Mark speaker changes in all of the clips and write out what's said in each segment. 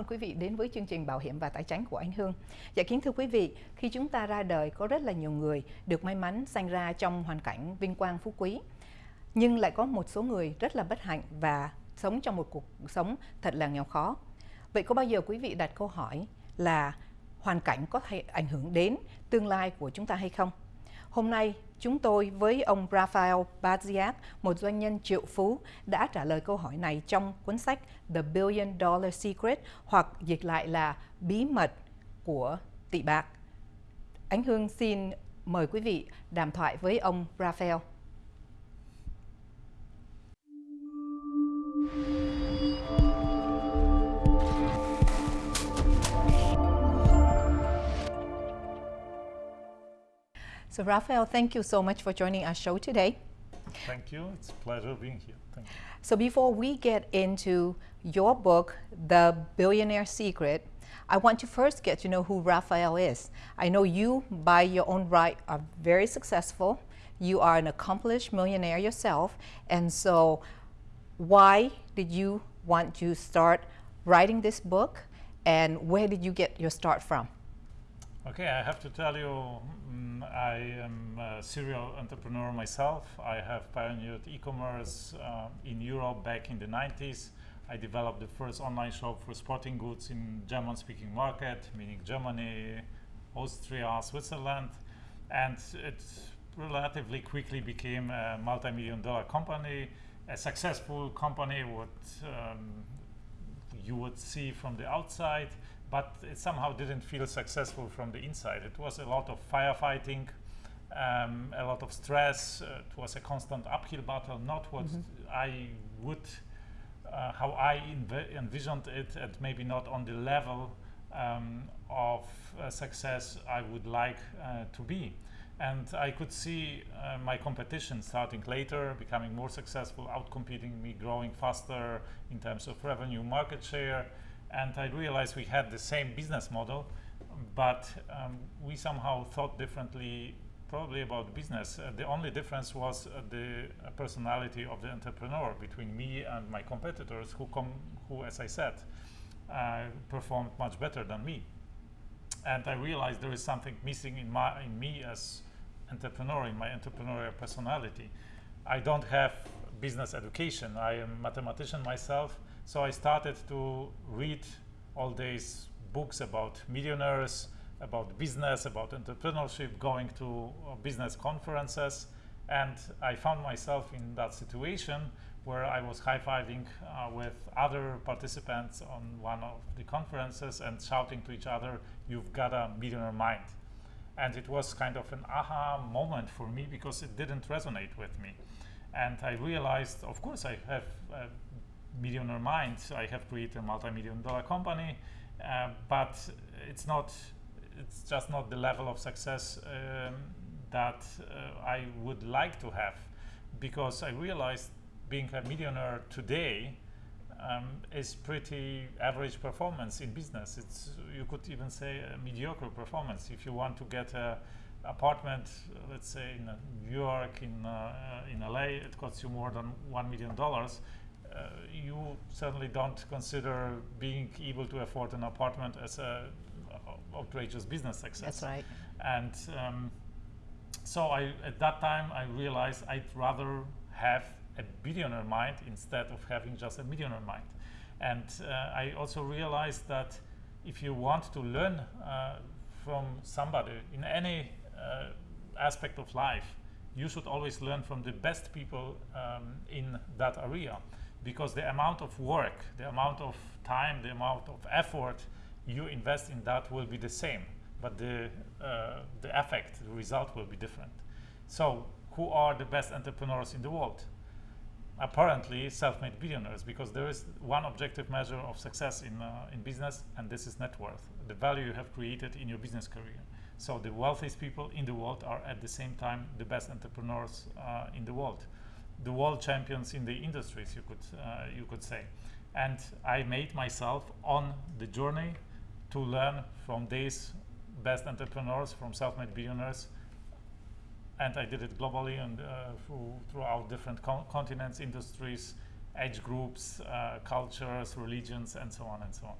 Speaker 1: ơn quý vị đến với chương trình Bảo hiểm và Tài chính của anh Hương. Dạ kính thưa quý vị, khi chúng ta ra đời có rất là nhiều người được may mắn sanh ra trong hoàn cảnh vinh quang phú quý. Nhưng lại có một số người rất là bất hạnh và sống trong một cuộc sống thật là nghèo khó. Vậy có bao giờ quý vị đặt câu hỏi là hoàn cảnh có thể ảnh hưởng đến tương lai của chúng ta hay không? Hôm nay, chúng tôi với ông Rafael Baziak, một doanh nhân triệu phú, đã trả lời câu hỏi này trong cuốn sách The Billion Dollar Secret hoặc dịch lại là Bí mật của tỷ bạc. Ánh Hương xin mời quý vị đàm thoại với ông Rafael. So Raphael, thank you so much for joining our show today.
Speaker 2: Thank you. It's a pleasure being here. Thank you.
Speaker 1: So before we get into your book, The Billionaire Secret, I want to first get to know who Raphael is. I know you, by your own right, are very successful. You are an accomplished millionaire yourself. And so why did you want to start writing this book? And where did you get your start from?
Speaker 2: Okay, I have to tell you, um, I am a serial entrepreneur myself. I have pioneered e-commerce uh, in Europe back in the 90s. I developed the first online shop for sporting goods in German-speaking market, meaning Germany, Austria, Switzerland, and it relatively quickly became a multi-million dollar company, a successful company, what um, you would see from the outside, but it somehow didn't feel successful from the inside. It was a lot of firefighting, um, a lot of stress. Uh, it was a constant uphill battle, not what mm -hmm. I would, uh, how I envisioned it, and maybe not on the level um, of uh, success I would like uh, to be. And I could see uh, my competition starting later, becoming more successful, outcompeting me, growing faster in terms of revenue, market share, and I realized we had the same business model, but um, we somehow thought differently probably about business. Uh, the only difference was uh, the personality of the entrepreneur between me and my competitors who, come who as I said, uh, performed much better than me. And I realized there is something missing in, my, in me as entrepreneur, in my entrepreneurial personality. I don't have business education. I am a mathematician myself, so I started to read all these books about millionaires, about business, about entrepreneurship, going to business conferences. And I found myself in that situation where I was high-fiving uh, with other participants on one of the conferences and shouting to each other, you've got a millionaire mind. And it was kind of an aha moment for me because it didn't resonate with me. And I realized, of course, I have a millionaire mind. I have created a multi-million dollar company, uh, but it's not, it's just not the level of success um, that uh, I would like to have because I realized being a millionaire today um, is pretty average performance in business. It's, you could even say a mediocre performance. If you want to get a apartment, let's say in New York, in, uh, in LA, it costs you more than $1 million uh, you certainly don't consider being able to afford an apartment as a uh, outrageous business success.
Speaker 1: That's right.
Speaker 2: And um, so I, at that time, I realized I'd rather have a billionaire mind instead of having just a millionaire mind. And uh, I also realized that if you want to learn uh, from somebody in any uh, aspect of life, you should always learn from the best people um, in that area because the amount of work, the amount of time, the amount of effort you invest in that will be the same, but the, uh, the effect, the result will be different. So who are the best entrepreneurs in the world? Apparently self-made billionaires, because there is one objective measure of success in, uh, in business, and this is net worth, the value you have created in your business career. So the wealthiest people in the world are at the same time the best entrepreneurs uh, in the world the world champions in the industries, you could, uh, you could say. And I made myself on the journey to learn from these best entrepreneurs, from self-made billionaires, and I did it globally and uh, through, throughout different co continents, industries, age groups, uh, cultures, religions, and so on and so on.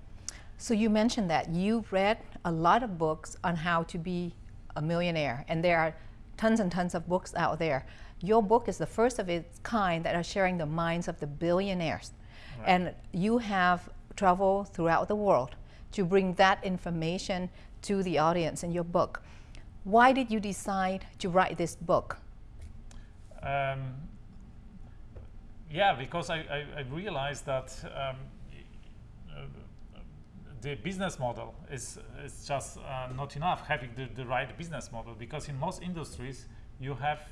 Speaker 1: So you mentioned that you've read a lot of books on how to be a millionaire, and there are tons and tons of books out there. Your book is the first of its kind that are sharing the minds of the billionaires.
Speaker 2: Right.
Speaker 1: And you have traveled throughout the world to bring that information to the audience in your book. Why did you decide to write this book?
Speaker 2: Um, yeah, because I, I, I realized that um, uh, the business model is, is just uh, not enough having the, the right business model because in most industries you have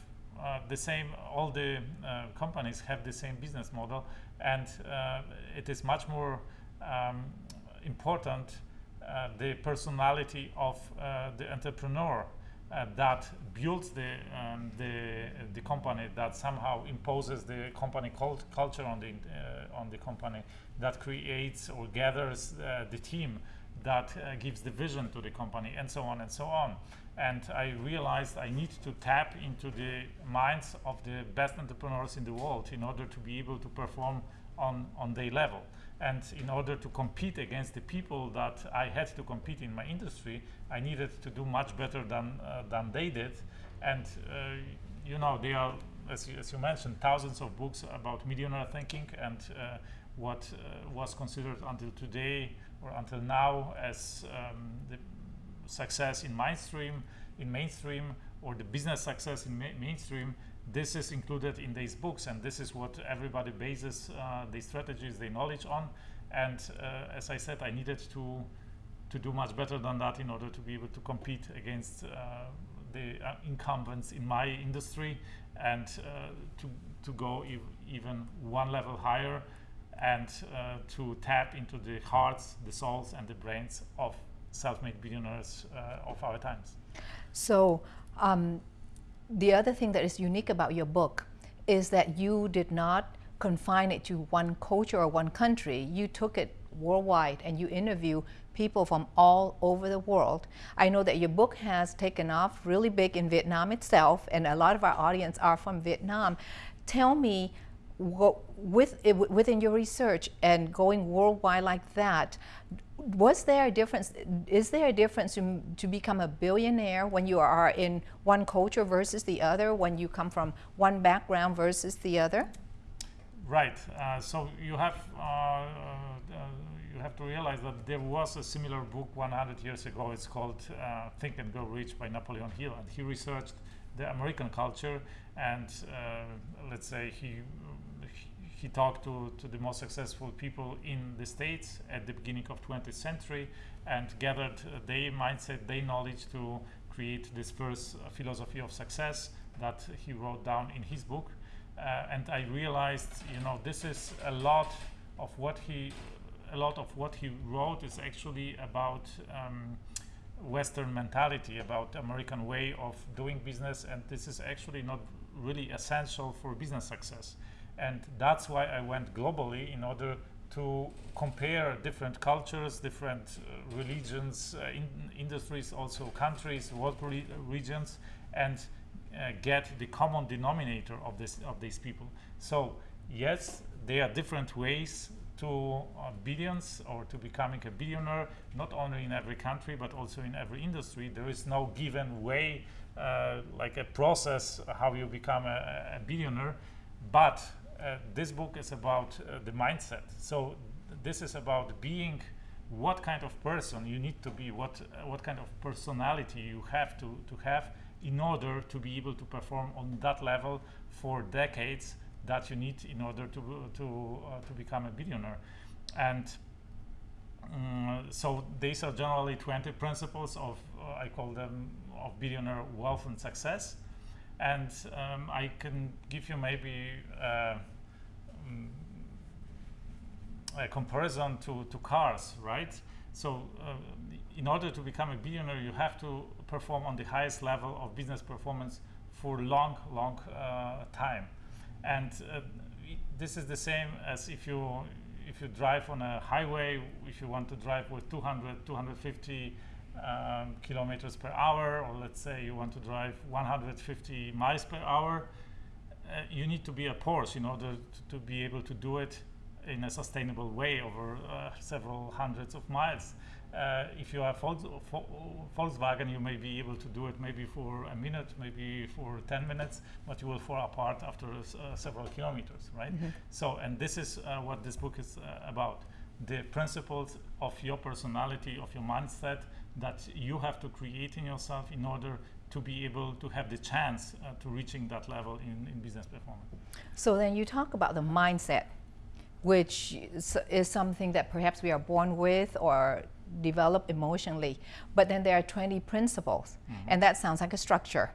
Speaker 2: uh, the same all the uh, companies have the same business model and uh, it is much more um, important uh, the personality of the entrepreneur uh, that builds the, um, the, the company, that somehow imposes the company cult culture on the, uh, on the company, that creates or gathers uh, the team, that uh, gives the vision to the company, and so on and so on. And I realized I need to tap into the minds of the best entrepreneurs in the world in order to be able to perform on, on their level. And in order to compete against the people that I had to compete in my industry, I needed to do much better than, uh, than they did. And, uh, you know, there are, as you, as you, mentioned, thousands of books about millionaire thinking and uh, what uh, was considered until today or until now as um, the success in mainstream, in mainstream or the business success in ma mainstream this is included in these books and this is what everybody bases uh, their strategies, their knowledge on. And uh, as I said, I needed to to do much better than that in order to be able to compete against uh, the uh, incumbents in my industry and uh, to, to go ev even one level higher and uh, to tap into the hearts, the souls and the brains of self-made billionaires of our times.
Speaker 1: So um, the other thing that is unique about your book is that you did not confine it to one culture or one country. You took it worldwide and you interview people from all over the world. I know that your book has taken off really big in Vietnam itself and a lot of our audience are from Vietnam. Tell me with, within your research and going worldwide like that, was there a difference, is there a difference to, to become a billionaire when you are in one culture versus the other, when you come from one background versus the other?
Speaker 2: Right, uh, so you have, uh, uh, you have to realize that there was a similar book 100 years ago, it's called uh, Think and Grow Rich by Napoleon Hill, and he researched the American culture and uh, let's say he he talked to, to the most successful people in the States at the beginning of 20th century and gathered their mindset, their knowledge to create this first uh, philosophy of success that he wrote down in his book. Uh, and I realized, you know, this is a lot of what he, a lot of what he wrote is actually about um, Western mentality, about American way of doing business, and this is actually not really essential for business success. And that's why I went globally in order to compare different cultures, different uh, religions, uh, in industries, also countries, world re regions, and uh, get the common denominator of this of these people. So yes, there are different ways to uh, billions or to becoming a billionaire, not only in every country but also in every industry. There is no given way, uh, like a process how you become a, a billionaire, but this book is about uh, the mindset. So th this is about being what kind of person you need to be, what uh, what kind of personality you have to to have in order to be able to perform on that level for decades that you need in order to to uh, to become a billionaire. And um, so these are generally 20 principles of uh, I call them of billionaire wealth and success and um, I can give you maybe uh, mm, a comparison to, to cars, right? So uh, in order to become a billionaire, you have to perform on the highest level of business performance for long, long uh, time. And uh, this is the same as if you if you drive on a highway, if you want to drive with 200, 250 um, kilometers per hour, or let's say you want to drive 150 miles per hour, uh, you need to be a Porsche in order to, to, be able to do it in a sustainable way over uh, several hundreds of miles. Uh, if you have Volks Volkswagen, you may be able to do it maybe for a minute, maybe for 10 minutes, but you will fall apart after uh, several kilometers, right? Mm -hmm. So, and this is uh, what this book is uh, about. The principles of your personality, of your mindset that you have to create in yourself in order to be able to have the chance uh, to reaching that level in, in business performance.
Speaker 1: So then you talk about the mindset, which is, is something that perhaps we are born with or develop emotionally. But then there are 20 principles, mm -hmm. and that sounds like a structure.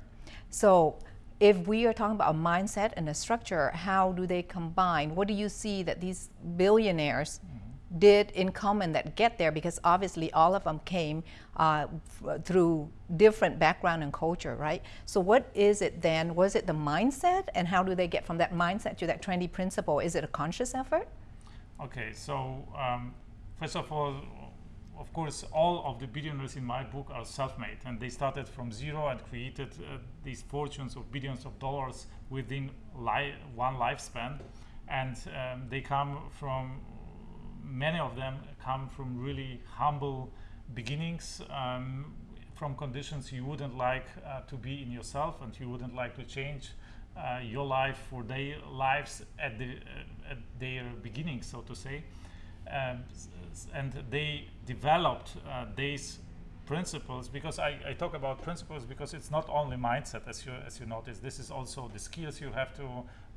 Speaker 1: So if we are talking about a mindset and a structure, how do they combine? What do you see that these billionaires mm -hmm. Did in common that get there? Because obviously all of them came uh, through different background and culture, right? So what is it then? Was it the mindset? And how do they get from that mindset to that 20 principle? Is it a conscious effort?
Speaker 2: Okay, so um, first of all, of course, all of the billionaires in my book are self-made, and they started from zero and created uh, these fortunes of billions of dollars within li one lifespan. And um, they come from, many of them come from really humble beginnings, um, from conditions you wouldn't like uh, to be in yourself, and you wouldn't like to change uh, your life for their lives at, the, uh, at their beginning, so to say. Um, and they developed uh, these principles because I, I, talk about principles because it's not only mindset as you as you notice. This is also the skills you have to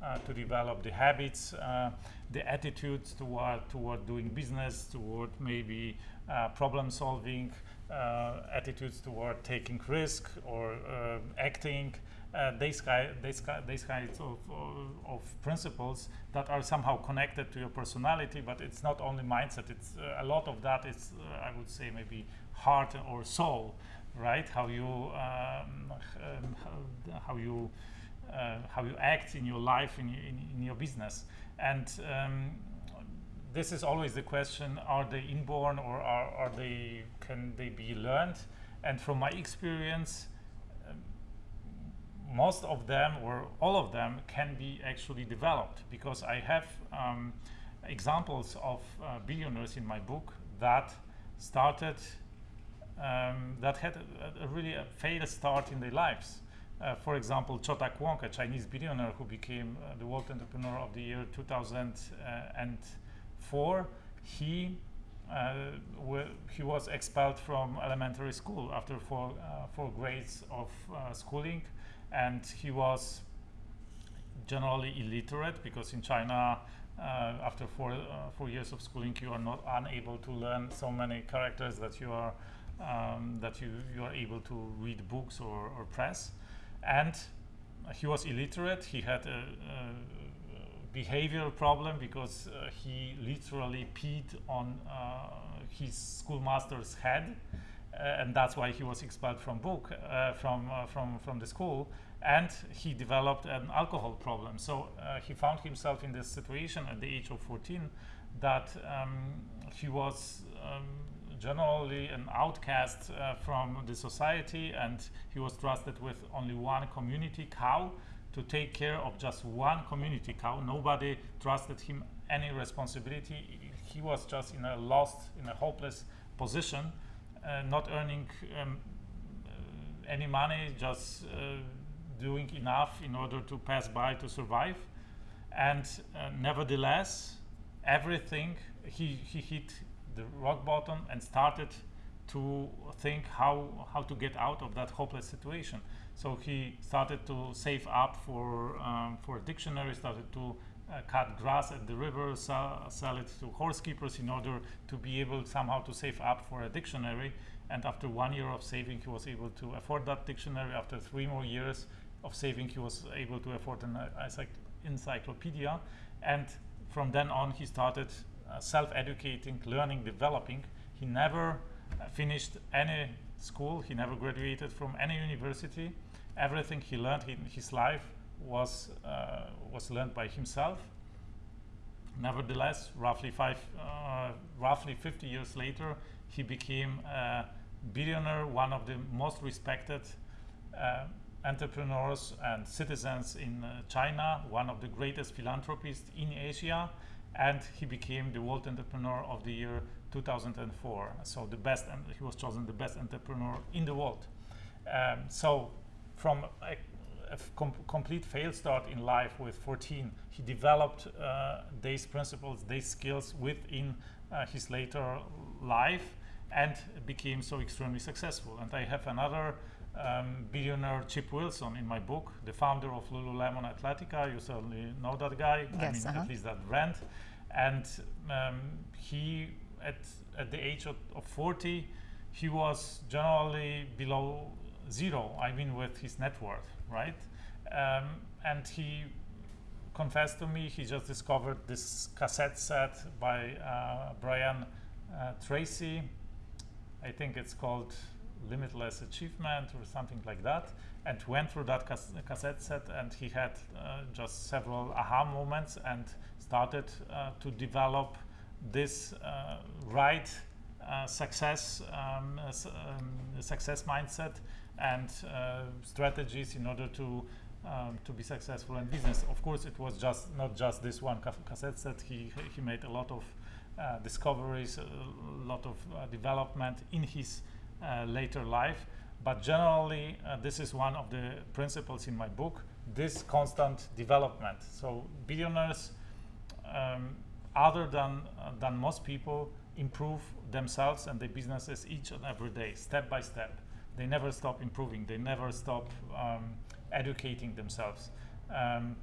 Speaker 2: uh, to develop the habits uh, the attitudes toward toward doing business toward maybe uh, problem solving uh, attitudes toward taking risk or uh, acting uh, these, kind, these, these kinds of, uh, of principles that are somehow connected to your personality, but it's not only mindset. It's uh, a lot of that is, uh, I would say, maybe heart or soul, right? How you um, um, how you uh, how you act in your life in, in, in your business, and um, this is always the question: Are they inborn or are, are they can they be learned? And from my experience most of them or all of them can be actually developed because I have um, examples of uh, billionaires in my book that started um, that had a, a really a failed start in their lives. Uh, for example, Cho Tak Wong, a Chinese billionaire who became uh, the World Entrepreneur of the Year 2004, he uh, he was expelled from elementary school after four, uh, four grades of uh, schooling and he was generally illiterate because in China uh, after four, uh, four years of schooling you are not unable to learn so many characters that you are um, that you, you are able to read books or, or press. And he was illiterate. He had a, a behavioral problem because uh, he literally peed on uh, his schoolmaster's head and that's why he was expelled from book uh, from uh, from from the school and he developed an alcohol problem. So he found himself in this situation at the age of 14 that um, he was um, generally an outcast uh, from the society and he was trusted with only one community cow to take care of just one community cow. Nobody trusted him any responsibility. He was just in a lost in a hopeless position uh, not earning um, uh, any money, just uh, doing enough in order to pass by to survive. And nevertheless, everything, he, he hit the rock bottom and started to think how how to get out of that hopeless situation. So he started to save up for um, for a dictionary, started to uh, cut grass at the river, sell, sell it to horse keepers in order to be able somehow to save up for a dictionary. And after one year of saving, he was able to afford that dictionary. After three more years of saving, he was able to afford an uh, encyclopedia. And from then on, he started uh, self-educating, learning, developing. He never uh, finished any school. He never graduated from any university. Everything he learned in his life was uh, was learned by himself. Nevertheless, roughly five, uh, roughly 50 years later, he became a billionaire, one of the most respected uh, entrepreneurs and citizens in uh, China, one of the greatest philanthropists in Asia, and he became the World Entrepreneur of the Year 2004. So the best, and he was chosen the best entrepreneur in the world. Um, so from a, a com complete fail start in life with 14, he developed uh, these principles, these skills within uh, his later life and became so extremely successful. And I have another um, billionaire Chip Wilson in my book, the founder of Lululemon Athletica. You certainly know that guy.
Speaker 1: Yes,
Speaker 2: I mean,
Speaker 1: uh -huh.
Speaker 2: at least that brand. And um, he, at, at the age of, of 40, he was generally below zero, I mean with his net worth, right? Um, and he confessed to me he just discovered this cassette set by uh, Brian uh, Tracy. I think it's called Limitless Achievement or something like that and went through that cas cassette set and he had uh, just several aha moments and started uh, to develop this uh, right uh, success um, um, success mindset and uh, strategies in order to um, to be successful in business. Of course, it was just not just this one cassette set. He he made a lot of uh, discoveries, a lot of uh, development in his uh, later life. But generally, uh, this is one of the principles in my book. This constant development. So billionaires, um, other than than most people, improve themselves and their businesses each and every day, step by step they never stop improving. They never stop um, educating themselves. Um,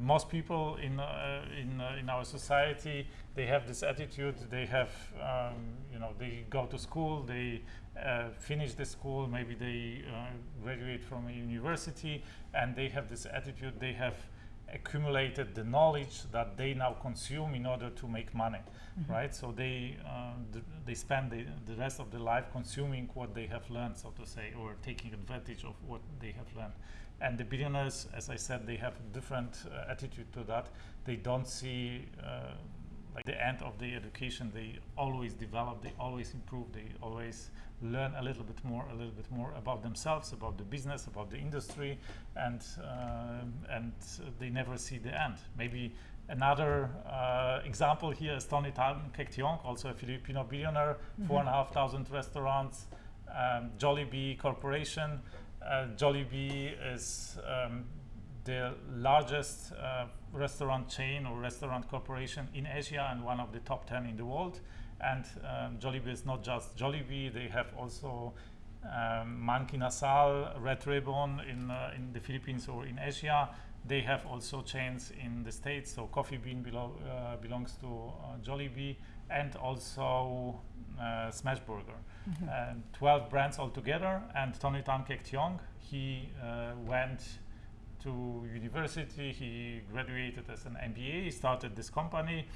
Speaker 2: most people in uh, in uh, in our society they have this attitude. They have um, you know they go to school. They uh, finish the school. Maybe they uh, graduate from a university, and they have this attitude. They have accumulated the knowledge that they now consume in order to make money, mm -hmm. right? So they uh, they spend the, the rest of their life consuming what they have learned, so to say, or taking advantage of what they have learned. And the billionaires, as I said, they have a different uh, attitude to that. They don't see uh, like the end of the education. They always develop. They always improve. They always learn a little bit more, a little bit more about themselves, about the business, about the industry, and uh, and they never see the end. Maybe another uh, example here is Tony Tan Caktiong, also a Filipino billionaire, mm -hmm. four and a half thousand restaurants, um, Jollibee Corporation. Uh, Jollibee is um, the largest uh, restaurant chain or restaurant corporation in Asia and one of the top 10 in the world. And um, Jollibee is not just Jollibee, they have also um, Mang Inasal, Red Ribbon in, uh, in the Philippines or in Asia. They have also chains in the States, so Coffee Bean belo uh, belongs to uh, Jollibee and also uh, Smashburger. Mm -hmm. And 12 brands altogether. And Tony Tan Caktiong, he uh, went to university, he graduated as an MBA, started this company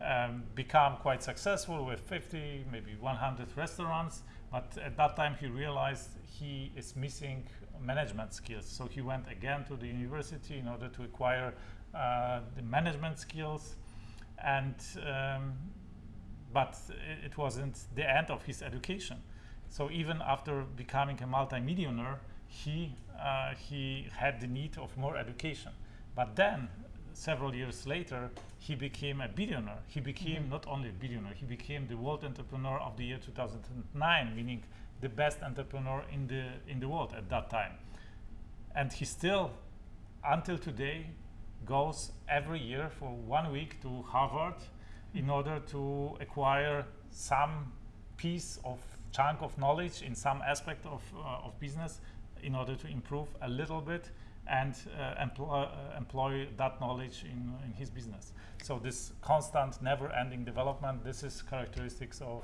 Speaker 2: um, become quite successful with 50, maybe 100 restaurants. But at that time, he realized he is missing management skills. So he went again to the university in order to acquire uh, the management skills. And um, but it wasn't the end of his education. So even after becoming a multimillionaire, he uh, he had the need of more education. But then several years later, he became a billionaire. He became mm -hmm. not only a billionaire, he became the World Entrepreneur of the Year 2009, meaning the best entrepreneur in the in the world at that time. And he still, until today, goes every year for one week to Harvard in order to acquire some piece of chunk of knowledge in some aspect of, uh, of business in order to improve a little bit and uh, employ, uh, employ that knowledge in, in his business. So this constant, never-ending development, this is characteristics of,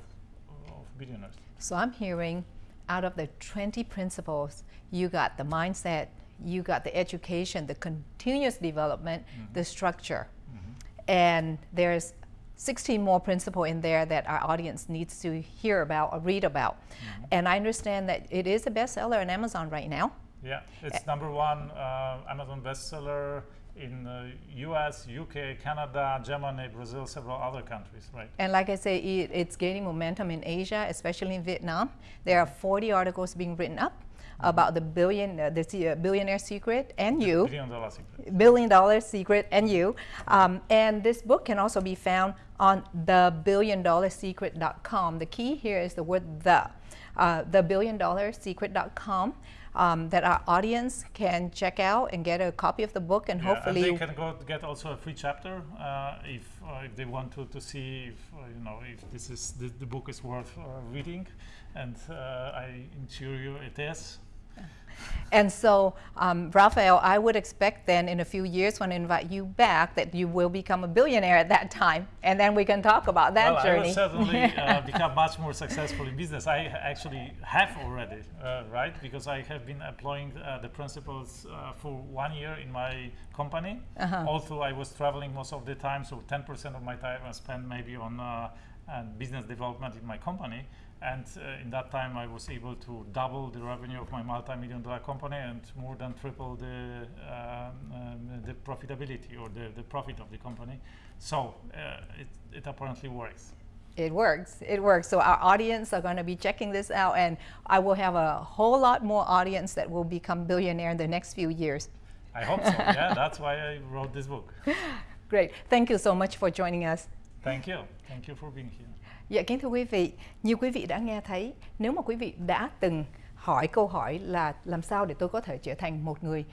Speaker 2: of billionaires.
Speaker 1: So I'm hearing out of the 20 principles, you got the mindset, you got the education, the continuous development, mm -hmm. the structure. Mm -hmm. And there's 16 more principles in there that our audience needs to hear about or read about. Mm -hmm. And I understand that it is a bestseller on Amazon right now.
Speaker 2: Yeah, it's uh, number one uh, Amazon bestseller in the US, UK, Canada, Germany, Brazil, several other countries, right?
Speaker 1: And like I say, it, it's gaining momentum in Asia, especially in Vietnam. There are 40 articles being written up. About the billion, uh, the uh, billionaire secret and you.
Speaker 2: Billion dollar secret.
Speaker 1: billion dollar secret and you um, and this book can also be found on thebilliondollarsecret.com the key here is the word the uh, thebilliondollarsecret.com um, that our audience can check out and get a copy of the book and
Speaker 2: Yeah,
Speaker 1: hopefully
Speaker 2: and they can go get also a free chapter uh, if uh, if they want to, to see if uh, you know if this is the, the book is worth uh, reading, and uh, I assure you it is.
Speaker 1: And so, um, Raphael, I would expect then in a few years when I invite you back that you will become a billionaire at that time, and then we can talk about that
Speaker 2: well, I will certainly uh, become much more successful in business. I actually have already, uh, right? Because I have been employing uh, the principles uh, for one year in my company.
Speaker 1: Uh-huh.
Speaker 2: Although I was traveling most of the time, so 10% of my time I spent maybe on uh, business development in my company. And uh, in that time, I was able to double the revenue of my multi-million dollar company and more than triple the um, um, the profitability or the, the profit of the company. So uh, it, it apparently works.
Speaker 1: It works. It works. So our audience are going to be checking this out, and I will have a whole lot more audience that will become billionaire in the next few years.
Speaker 2: I hope so. yeah, that's why I wrote this book.
Speaker 1: Great. Thank you so much for joining us.
Speaker 2: Thank you. Thank you for being here.
Speaker 1: Dạ kính thưa quý vị, như quý vị đã nghe thấy, nếu mà quý vị đã từng hỏi câu hỏi là làm sao để tôi có thể trở thành một người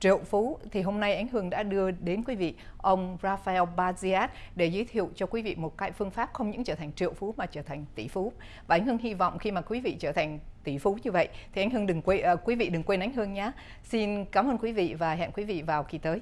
Speaker 1: triệu phú thì hôm nay Ánh Hương đã đưa đến quý vị ông Rafael Baziat để giới thiệu cho quý vị một cái phương pháp không những trở thành triệu phú mà trở thành tỷ phú. Và Ánh Hương hy vọng khi mà quý vị trở thành tỷ phú như vậy thì Ánh Hương đừng quên uh, quý vị đừng quên Ánh Hương nhé. Xin cảm ơn quý vị và hẹn quý vị vào kỳ tới.